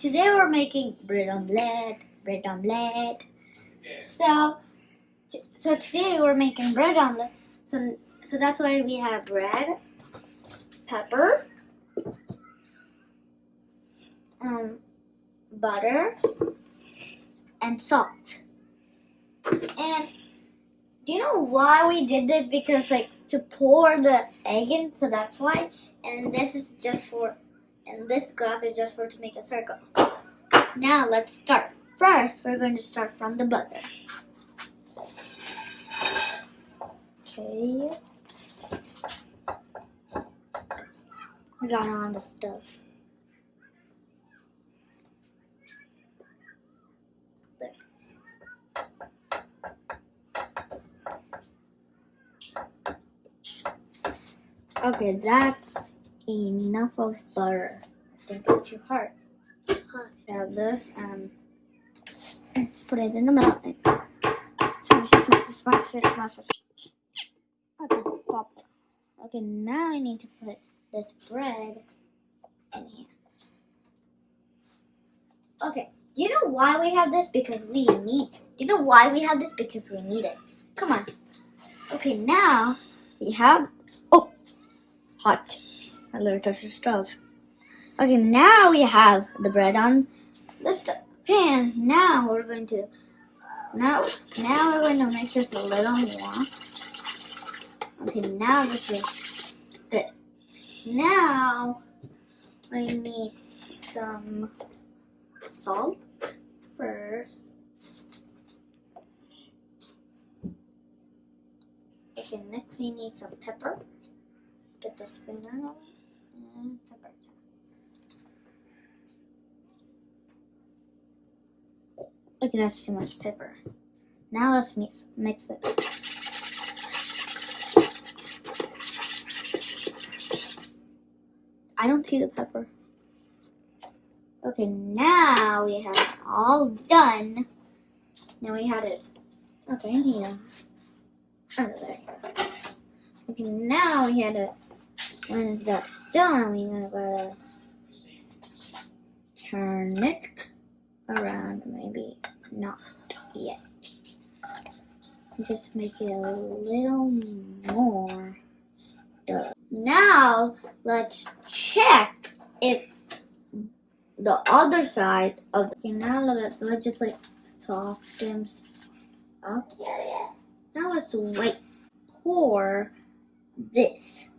today we're making bread omelette, bread omelette. So, so today we're making bread omelette. So, so that's why we have bread, pepper, um, butter, and salt. And do you know why we did this? Because like to pour the egg in, so that's why. And this is just for, and this glass is just for to make a circle. Now let's start. First, we're going to start from the butter. Okay. We got on the stuff. There. Okay, that's enough of butter. Think it's too hard. Have this and put it in the middle. Smash it, smash smash smash. Okay, pop. Okay, now I need to put this bread in here. Okay, you know why we have this? Because we need. You know why we have this? Because we need it. Come on. Okay, now we have. Oh, hot. I literally touched the stove. Okay, now we have the bread on the st- pan. Now we're going to. Now, now we're going to make this a little more. Okay, now this is good. Now I need some salt first. Okay, next we need some pepper. Get the spoon out pepper. Okay, that's too much pepper. Now let's mix mix it. I don't see the pepper. Okay, now we have it all done. Now we had it. Okay, here. Oh, there. Okay, now we had it. When that's done, we're gonna go turn it around. Maybe not yet. Just make it a little more stuff. Now let's check if the other side of the okay, now let, let's just like soften up. Now let's wait. Pour this.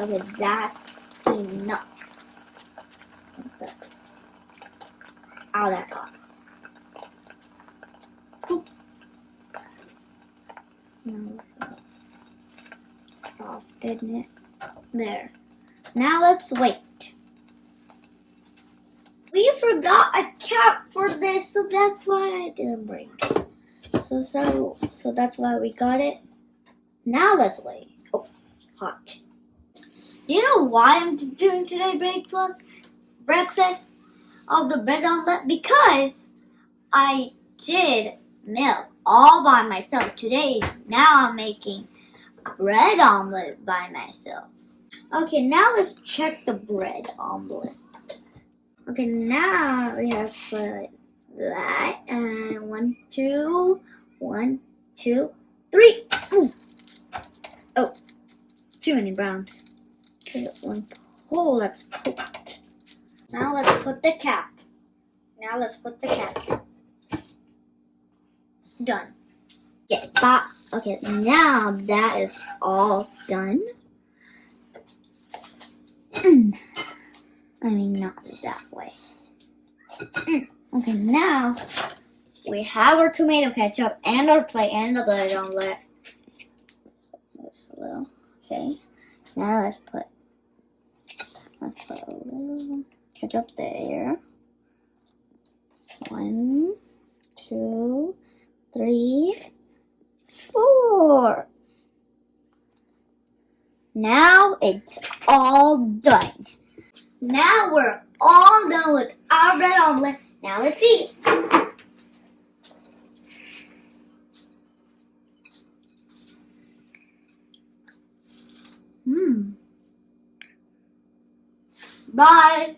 Okay, that's enough. Ow, that's hot. Boop. Now let's soften it. There. Now let's wait. We forgot a cap for this, so that's why I didn't bring it. So so so that's why we got it. Now let's wait. Oh, hot. You know why I'm doing today breakfast? Breakfast of the bread omelet because I did milk all by myself today. Now I'm making bread omelet by myself. Okay, now let's check the bread omelet. Okay, now we have put that and one, two, one, two, three. Ooh. Oh, too many browns. Okay, one. Oh, let's put. Now let's put the cap. Now let's put the cap. Done. Yeah. Okay, now that is all done. I mean, not that way. okay, now we have our tomato ketchup and our plate and the bread omelet. This little. Okay, now let's put let's put a little ketchup there. One, two, three, four. Now it's all done. Now we're all done with our bread omelet. Now let's eat. Hmm. Bye.